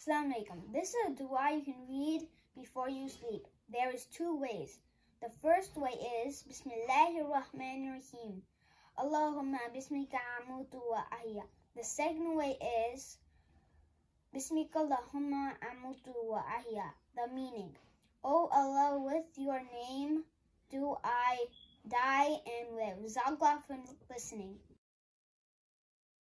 Assalamu alaikum. This is a dua you can read before you sleep. There is two ways. The first way is Bismillahir Rahmanir Rahim. Allahumma bismika amutu wa ahya. The second way is Bismika Allahumma amutu wa ahya. The meaning. O Allah, with your name do I die and live. Zagla from listening.